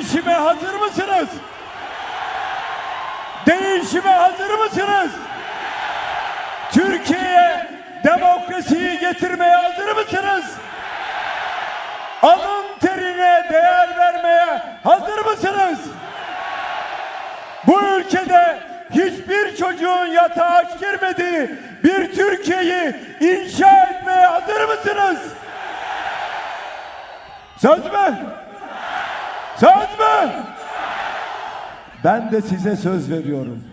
Değişime hazır mısınız? Değişime hazır mısınız? Türkiye'ye demokrasiyi getirmeye hazır mısınız? Alın terine değer vermeye hazır mısınız? Bu ülkede hiçbir çocuğun yatağa aç girmediği bir Türkiye'yi inşa etmeye hazır mısınız? Söz mü? Söz mü? Ben de size söz veriyorum.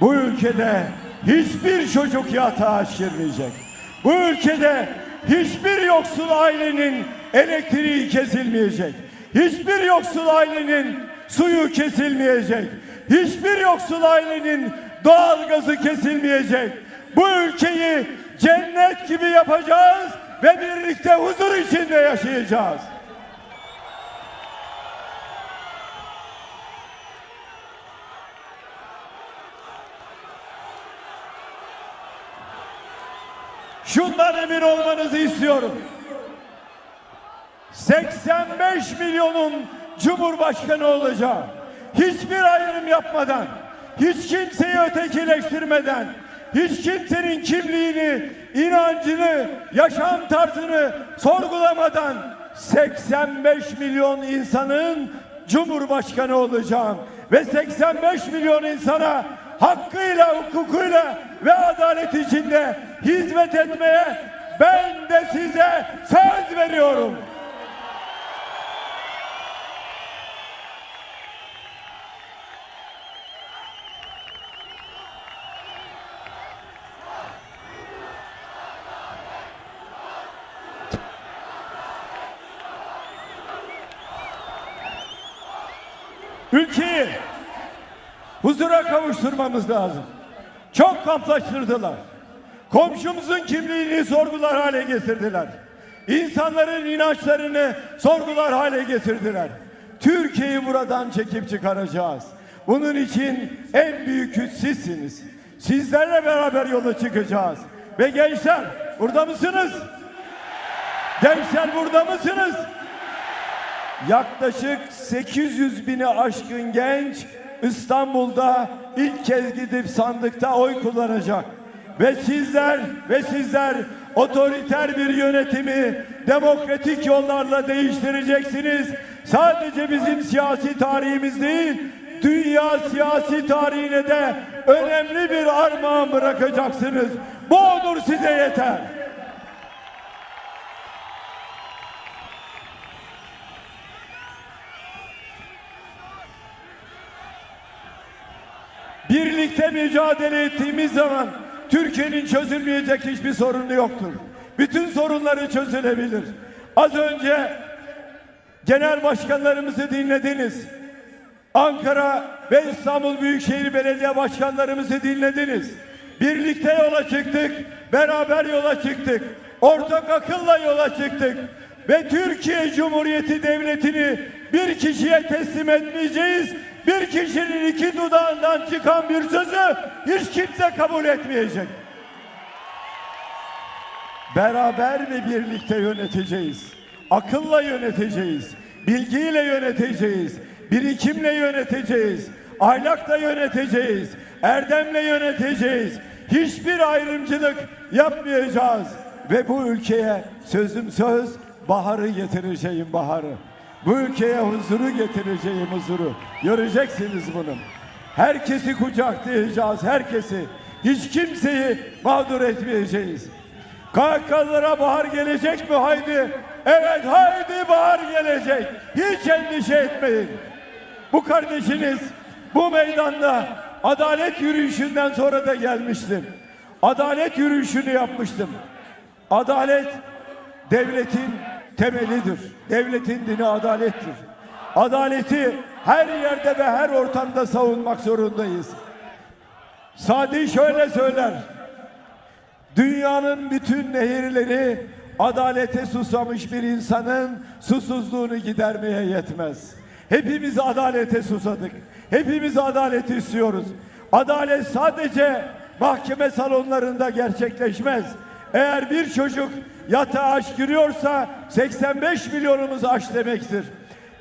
Bu ülkede hiçbir çocuk yatağa girmeyecek. Bu ülkede hiçbir yoksul ailenin elektriği kesilmeyecek. Hiçbir yoksul ailenin suyu kesilmeyecek. Hiçbir yoksul ailenin doğalgazı kesilmeyecek. Bu ülkeyi cennet gibi yapacağız ve birlikte huzur içinde yaşayacağız. Şundan emin olmanızı istiyorum. 85 milyonun Cumhurbaşkanı olacağım. Hiçbir ayrım yapmadan, hiç kimseyi ötekileştirmeden, hiç kimsenin kimliğini, inancını, yaşam tarzını sorgulamadan 85 milyon insanın Cumhurbaşkanı olacağım. Ve 85 milyon insana hakkıyla, hukukuyla ve adalet içinde hizmet etmeye ben de size söz veriyorum. Ülkeyi huzura kavuşturmamız lazım. Çok kamplaştırdılar. Komşumuzun kimliğini sorgular hale getirdiler. İnsanların inançlarını sorgular hale getirdiler. Türkiye'yi buradan çekip çıkaracağız. Bunun için en büyük güç sizsiniz. Sizlerle beraber yola çıkacağız. Ve gençler burada mısınız? Gençler burada mısınız? Yaklaşık 800 bini aşkın genç İstanbul'da ilk kez gidip sandıkta oy kullanacak. Ve sizler ve sizler otoriter bir yönetimi demokratik yollarla değiştireceksiniz. Sadece bizim siyasi tarihimiz değil, dünya siyasi tarihine de önemli bir armağan bırakacaksınız. Bu onur size yeter. Birlikte mücadele ettiğimiz zaman Türkiye'nin çözülmeyecek hiçbir sorunu yoktur. Bütün sorunları çözülebilir. Az önce genel başkanlarımızı dinlediniz. Ankara ve İstanbul Büyükşehir Belediye Başkanlarımızı dinlediniz. Birlikte yola çıktık, beraber yola çıktık. Ortak akılla yola çıktık. Ve Türkiye Cumhuriyeti Devleti'ni bir kişiye teslim etmeyeceğiz. Bir kişinin iki dudağından çıkan bir sözü hiç kimse kabul etmeyecek. Beraber ve birlikte yöneteceğiz. Akılla yöneteceğiz. Bilgiyle yöneteceğiz. Birikimle yöneteceğiz. Ahlakla yöneteceğiz. Erdemle yöneteceğiz. Hiçbir ayrımcılık yapmayacağız. Ve bu ülkeye sözüm söz baharı getireceğim baharı. Bu ülkeye huzuru getireceğim huzuru. Göreceksiniz bunu. Herkesi kucaklayacağız, herkesi. Hiç kimseyi mağdur etmeyeceğiz. KK'lara bahar gelecek mi? Haydi. Evet haydi bahar gelecek. Hiç endişe etmeyin. Bu kardeşiniz bu meydanda adalet yürüyüşünden sonra da gelmiştim. Adalet yürüyüşünü yapmıştım. Adalet devletin temelidir. Devletin dini adalettir. Adaleti her yerde ve her ortamda savunmak zorundayız. Sadi şöyle söyler. Dünyanın bütün nehirleri adalete susamış bir insanın susuzluğunu gidermeye yetmez. Hepimiz adalete susadık. Hepimiz adalet istiyoruz. Adalet sadece mahkeme salonlarında gerçekleşmez. Eğer bir çocuk yatağa aç giriyorsa 85 milyonumuz aç demektir.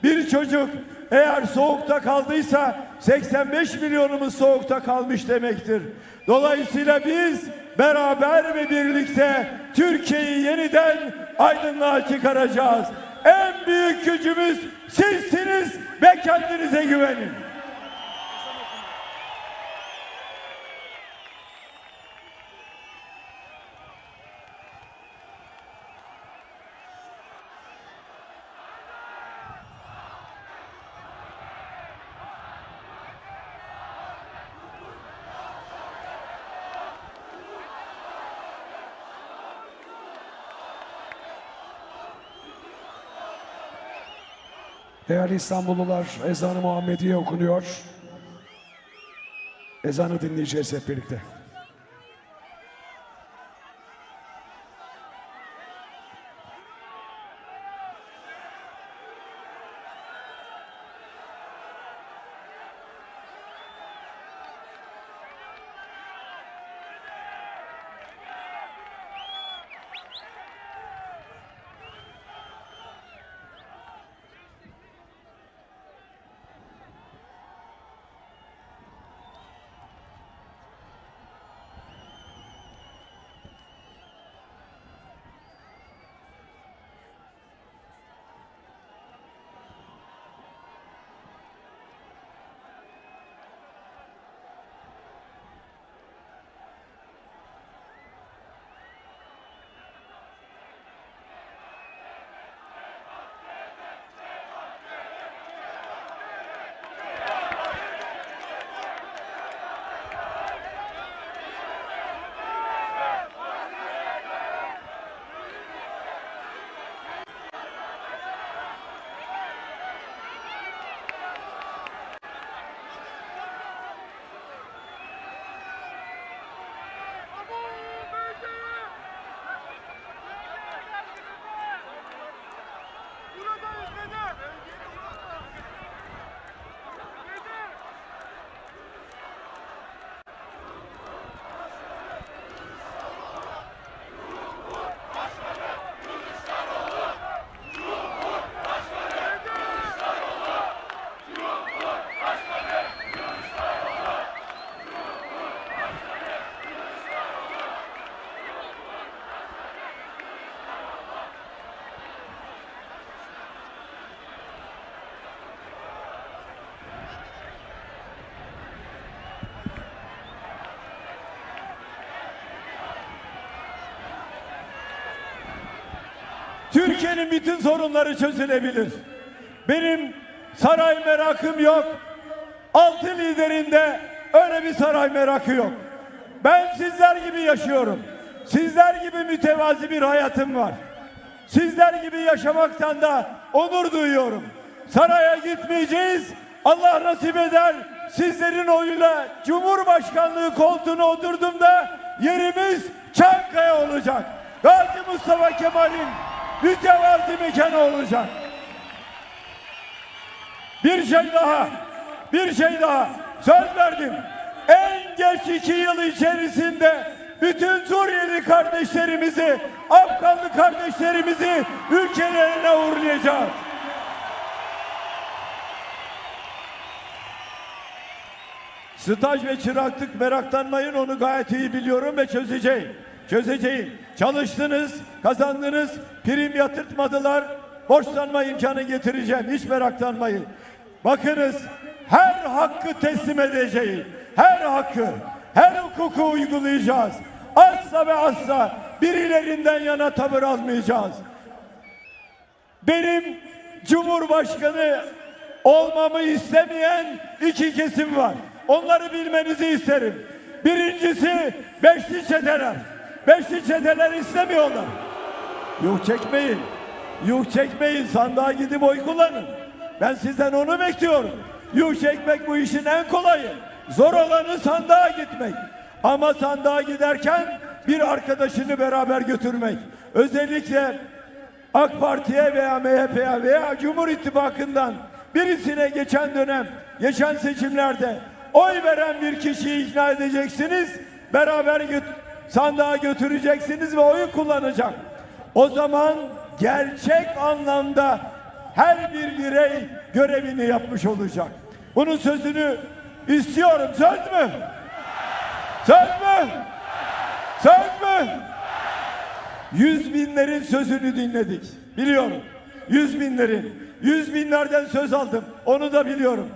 Bir çocuk Eğer soğukta kaldıysa 85 milyonumuz soğukta kalmış demektir. Dolayısıyla biz beraber ve birlikte Türkiye'yi yeniden aydınlığa çıkaracağız. En büyük gücümüz sizsiniz ve kendinize güvenin. Değerli İstanbullular, ezanı Muhammediye okunuyor. Ezanı dinleyeceğiz hep birlikte. Türkiye'nin bütün sorunları çözülebilir. Benim saray merakım yok. Altı liderinde öyle bir saray merakı yok. Ben sizler gibi yaşıyorum. Sizler gibi mütevazi bir hayatım var. Sizler gibi yaşamaktan da onur duyuyorum. Saraya gitmeyeceğiz. Allah nasip eder. Sizlerin oyuyla Cumhurbaşkanlığı koltuğuna oturduğumda yerimiz Çankaya olacak. Gazi Mustafa Kemal'in mütevazi mekanı olacak. Bir şey daha, bir şey daha söz verdim. En geç iki yıl içerisinde bütün Suriyeli kardeşlerimizi, Afganlı kardeşlerimizi ülkelerine uğurlayacağız. Staj ve çıraklık meraklanmayın onu gayet iyi biliyorum ve çözeceğim. Çözeceğim. Çalıştınız, kazandınız, prim yatırtmadılar. Borçlanma imkanı getireceğim. Hiç meraklanmayın. Bakınız her hakkı teslim edeceğim. Her hakkı, her hukuku uygulayacağız. Asla ve asla birilerinden yana tavır almayacağız. Benim Cumhurbaşkanı olmamı istemeyen iki kesim var. Onları bilmenizi isterim. Birincisi beşli çeteler. Beşli çeteler istemiyorlar. Yuh çekmeyin. Yuh çekmeyin. Sandığa gidip oy kullanın. Ben sizden onu bekliyorum. Yuh çekmek bu işin en kolayı. Zor olanı sandığa gitmek. Ama sandığa giderken bir arkadaşını beraber götürmek. Özellikle AK Parti'ye veya MHP'ye veya Cumhur İttifakı'ndan birisine geçen dönem, geçen seçimlerde oy veren bir kişiyi ikna edeceksiniz. Beraber göt sandığa götüreceksiniz ve oyu kullanacak. O zaman gerçek anlamda her bir birey görevini yapmış olacak. Bunun sözünü istiyorum. Söz mü? Söz mü? Söz mü? Yüz binlerin sözünü dinledik. Biliyorum. Yüz binlerin. Yüz binlerden söz aldım. Onu da biliyorum.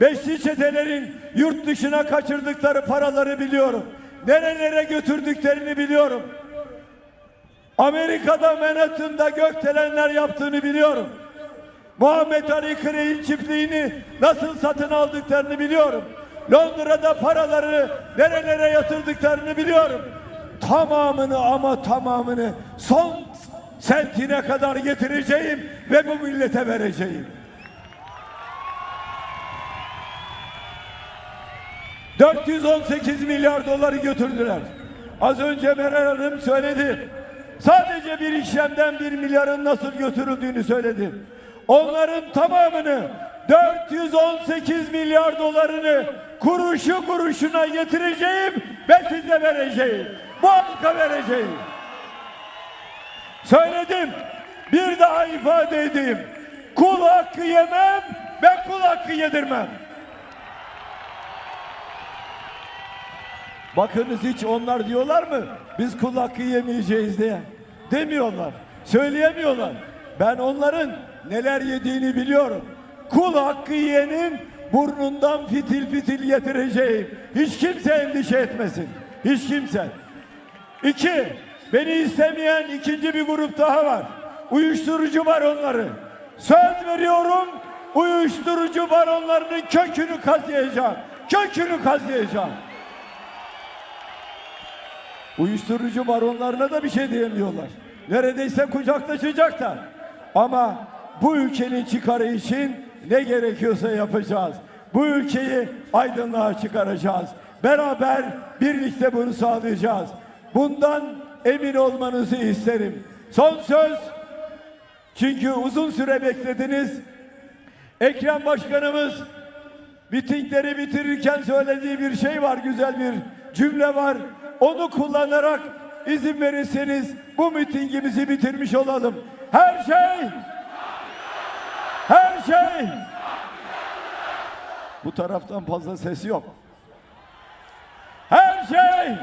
Beşli çetelerin yurt dışına kaçırdıkları paraları biliyorum. Nerelere götürdüklerini biliyorum. Amerika'da Manhattan'da gökdelenler yaptığını biliyorum. Muhammed Ali Crey'in çiftliğini nasıl satın aldıklarını biliyorum. Londra'da paraları nerelere yatırdıklarını biliyorum. Tamamını ama tamamını son sentine kadar getireceğim ve bu millete vereceğim. 418 milyar doları götürdüler. Az önce Meral Hanım söyledi. Sadece bir işlemden bir milyarın nasıl götürüldüğünü söyledi. Onların tamamını 418 milyar dolarını kuruşu kuruşuna getireceğim ve size vereceğim. Bu halka vereceğim. Söyledim. Bir daha ifade edeyim. Kul hakkı yemem ve kul hakkı yedirmem. Bakınız hiç onlar diyorlar mı? Biz kul hakkı yemeyeceğiz diye. Demiyorlar. Söyleyemiyorlar. Ben onların neler yediğini biliyorum. Kul hakkı yiyenin burnundan fitil fitil getireceğim. Hiç kimse endişe etmesin. Hiç kimse. İki, beni istemeyen ikinci bir grup daha var. Uyuşturucu var onları. Söz veriyorum, uyuşturucu baronlarının kökünü kazıyacağım. Kökünü kazıyacağım. Uyuşturucu baronlarına da bir şey diyemiyorlar. Neredeyse kucaklaşacaklar. Ama bu ülkenin çıkarı için ne gerekiyorsa yapacağız. Bu ülkeyi aydınlığa çıkaracağız. Beraber birlikte bunu sağlayacağız. Bundan emin olmanızı isterim. Son söz. Çünkü uzun süre beklediniz. Ekrem Başkanımız mitingleri bitirirken söylediği bir şey var, güzel bir cümle var. Onu kullanarak izin verirseniz bu mitingimizi bitirmiş olalım. Her şey her şey bu taraftan fazla ses yok. Her şey